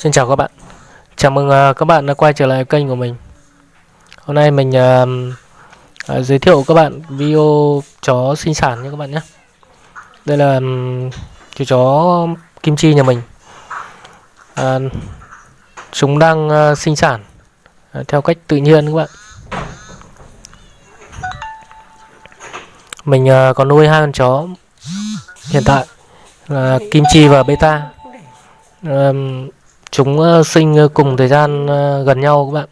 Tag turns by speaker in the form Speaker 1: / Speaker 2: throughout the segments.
Speaker 1: Xin chào các bạn. Chào mừng uh, các bạn đã quay trở lại kênh của mình. Hôm nay mình uh, uh, giới thiệu các bạn video chó sinh sản nha các bạn nhé. Đây là um, chú chó kim chi nhà mình. Uh, Chúng đang uh, sinh sản uh, theo cách tự nhiên các bạn. Mình uh, có nuôi hai con chó hiện tại là kim chi và beta um, chúng ờ, sinh ờ, cùng thời gian ờ, gần nhau các bạn.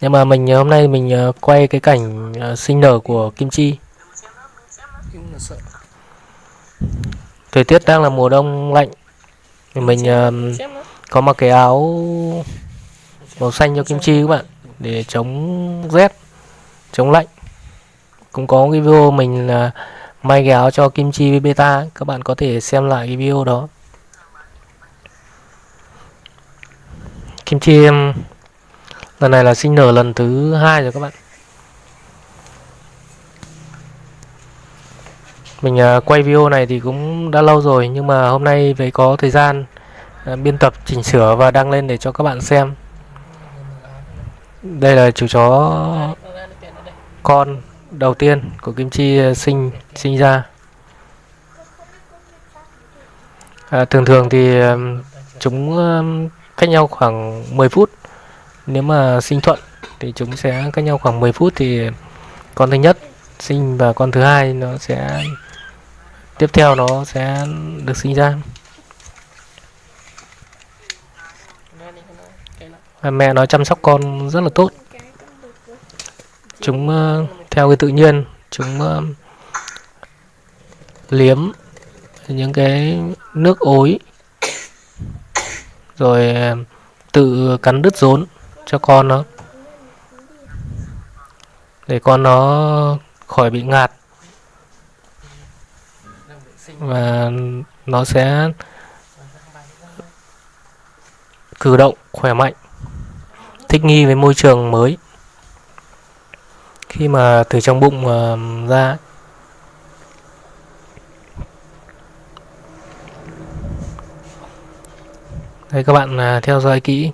Speaker 1: Nhưng mà mình hôm nay mình quay cái cảnh sinh nở của kim chi. Thời tiết đang là mùa đông lạnh. Thì mình có mặc cái áo màu xanh cho kim chi các bạn, để chống rét, chống lạnh. Cũng có cái video mình là may cái áo cho kim chi với beta, các bạn có thể xem lại cái video đó. Kim chi em lần này là sinh nở lần thứ hai rồi các bạn. Mình à, quay video này thì cũng đã lâu rồi nhưng mà hôm nay với có thời gian à, biên tập chỉnh sửa và đăng lên để cho các bạn xem. Đây là chú chó con đầu tiên của kim chi à, sinh sinh ra. À, thường thường thì chúng cách nhau khoảng 10 phút. Nếu mà sinh thuận thì chúng sẽ cách nhau khoảng 10 phút thì con thứ nhất sinh và con thứ hai nó sẽ tiếp theo nó sẽ được sinh ra. Và mẹ nó chăm sóc con rất là tốt. Chúng uh, theo cái tự nhiên chúng uh, liếm những cái nước ối rồi ờ, tự cắn đứt rốn cho con nó. Để con nó khỏi bị ngạt. Và nó sẽ cử động khỏe mạnh, thích nghi với môi trường mới. Khi mà từ trong bụng ờ, ra Đây các bạn à, theo dõi kỹ.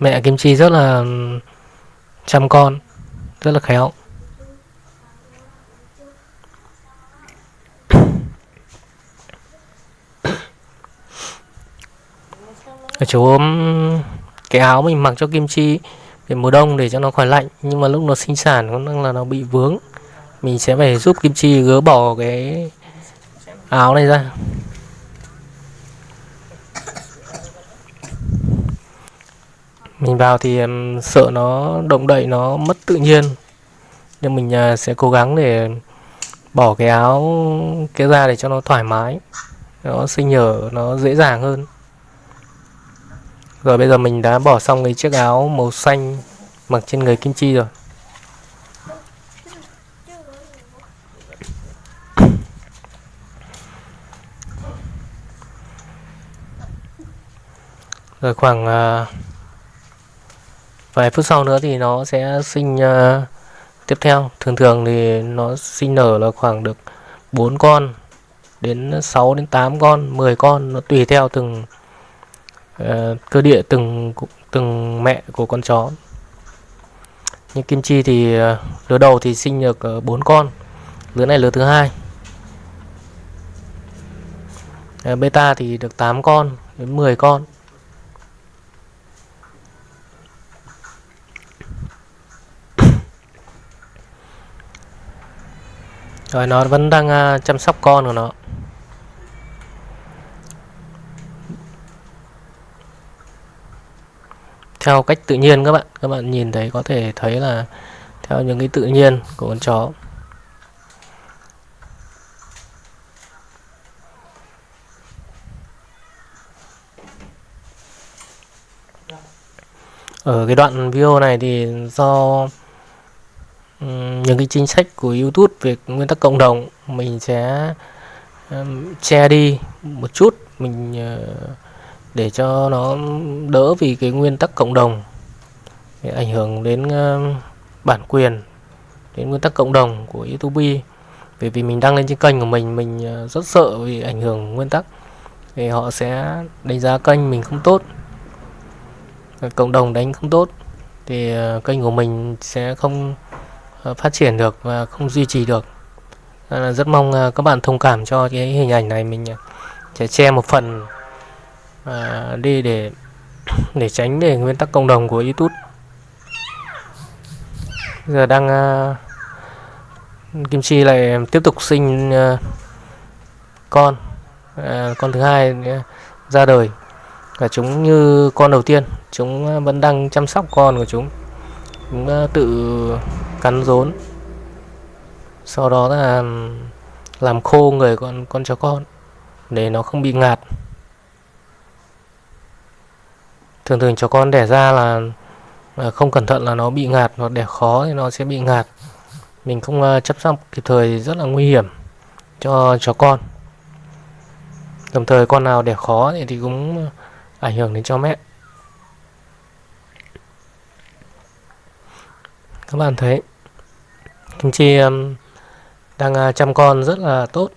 Speaker 1: Mẹ Kim Chi rất là chăm con, Rất là khéo. Chú ốm cái áo mình mặc cho Kim Chi để mùa đông để cho nó khỏi lạnh, nhưng mà lúc nó sinh sản có năng là nó bị vướng. Mình sẽ phải giúp Kim Chi gỡ bỏ cái áo này ra. Mình vào thì em sợ nó động đậy nó mất tự nhiên. Nhưng mình à, sẽ cố gắng để bỏ cái áo cái ra để cho nó thoải mái nó sinh nhở nó dễ dàng hơn. Rồi bây giờ mình đã bỏ xong cái chiếc áo màu xanh mặc trên người kim chi rồi. Rồi khoảng uh, vài phút sau nữa thì nó sẽ sinh uh, tiếp theo. Thường thường thì nó sinh nở là khoảng được 4 con đến 6 đến 8 con 10 con. Nó tùy theo từng uh, cơ địa từng từng mẹ của con chó. Như kim chi thì uh, lứa đầu thì sinh được uh, 4 con lứa này lứa thứ hai. Uh, beta thì được 8 con đến 10 con. Rồi nó vẫn đang uh, chăm sóc con của nó. Theo cách tự nhiên các bạn Các bạn nhìn thấy có thể thấy là Theo những cái tự nhiên của con chó. Ở cái đoạn video này thì do những cái chính sách của YouTube về nguyên tắc cộng đồng mình sẽ um, che đi một chút mình uh, để cho nó đỡ vì cái nguyên tắc cộng đồng để ảnh hưởng đến uh, bản quyền đến nguyên tắc cộng đồng của YouTube. Bởi vì mình đăng lên trên kênh của mình mình ờ, rất sợ vì ảnh hưởng nguyên tắc thì họ sẽ đánh giá kênh mình không tốt cộng đồng đánh không tốt thì kênh của mình sẽ không Ờ, phát triển được và không duy trì được. Rất mong ờ, các bạn thông cảm cho cái hình ảnh này mình ờ, sẽ che một phần đi để để tránh để nguyên tắc cộng đồng của YouTube. Giờ đang à, kim chi lại tiếp tục sinh à, con à, con thứ hai ra đời. Và chúng như con đầu tiên chúng vẫn đang chăm sóc con của chúng. Chúng tự cắn rốn. Sau đó là làm khô người con con chó con để nó không bị ngạt. Thường thường chó con đẻ ra là không cẩn thận là nó bị ngạt hoặc đẻ khó thì nó sẽ bị ngạt. Mình không ờ, chấp chăm sóc kịp thời thì rất là nguy hiểm cho chó con. Đồng thời con nào đẻ khó thì, thì cũng ảnh hưởng đến cho mẹ. Các bạn thấy kim chi um, đang uh, chăm con rất là tốt.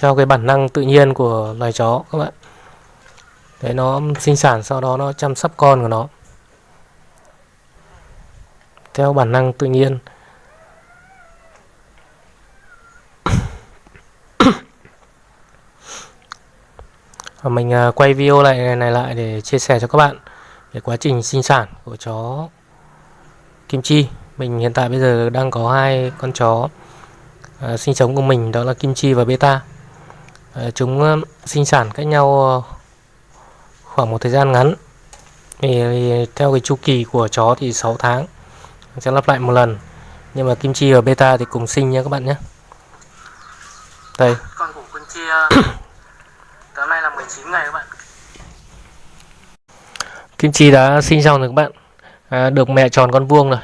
Speaker 1: Theo cái bản năng tự nhiên của loài chó các bạn. Đấy nó sinh sản sau đó nó chăm sóc con của nó. Theo bản năng tự nhiên. Và mình à, quay video lại này lại để chia sẻ cho các bạn về quá trình sinh sản của chó kim chi. Mình hiện tại bây giờ đang có hai con chó à, sinh sống của mình đó là kim chi và beta. À, chúng à, sinh sản cách nhau à, khoảng một thời gian ngắn. Thì theo cái chu kỳ của chó thì 6 tháng. Sẽ lặp lại một lần. Nhưng mà kim chi và beta thì cùng sinh nha các bạn nhé. Đây. Con của kim chi à, tối nay là 19 ngày các bạn kim chi đã sinh xong rồi các bạn. À, được mẹ tròn con vuông rồi.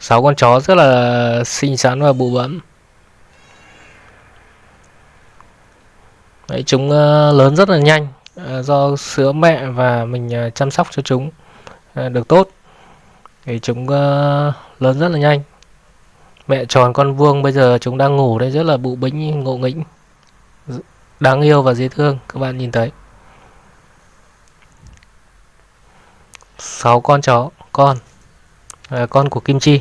Speaker 1: Sáu con chó rất là xinh xắn và bụ bẫm Đấy, chúng uh, lớn rất là nhanh uh, do sữa mẹ và mình uh, chăm sóc cho chúng uh, được tốt. Thì chúng uh, lớn rất là nhanh. Mẹ tròn con vuông bây giờ chúng đang ngủ đây rất là bụ bĩnh ngộ nghĩnh đáng yêu và dễ thương. Các bạn nhìn thấy. Sáu con chó con. À, con của kim chi.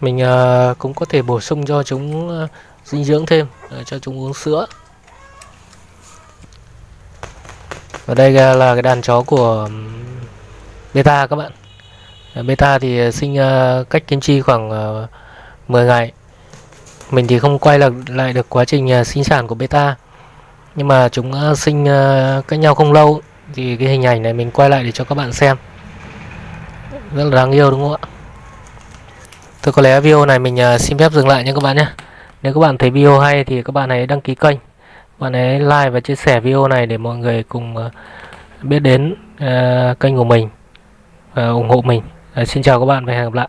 Speaker 1: Mình à, cũng có thể bổ sung cho chúng à, dinh dưỡng thêm à, cho chúng uống sữa. Và đây là cái đàn chó của beta các bạn. Beta thì sinh cách kim chi khoảng uh, 10 ngày. Mình thì không quay lại, lại được quá trình sinh sản của beta nhưng mà chúng ờ, sinh ờ, cách nhau không lâu thì cái hình ảnh này mình quay lại để cho các bạn xem. Rất là đáng yêu, đúng không ạ? Thôi, có lẽ video này mình ờ, xin phép dừng lại nha các bạn nhé. Nếu các bạn thấy video hay thì các bạn hãy đăng ký kênh. Bạn hãy like và chia sẻ video này để mọi người cùng biết đến kênh của mình Và ủng hộ mình. Xin chào các bạn và hẹn gặp lại.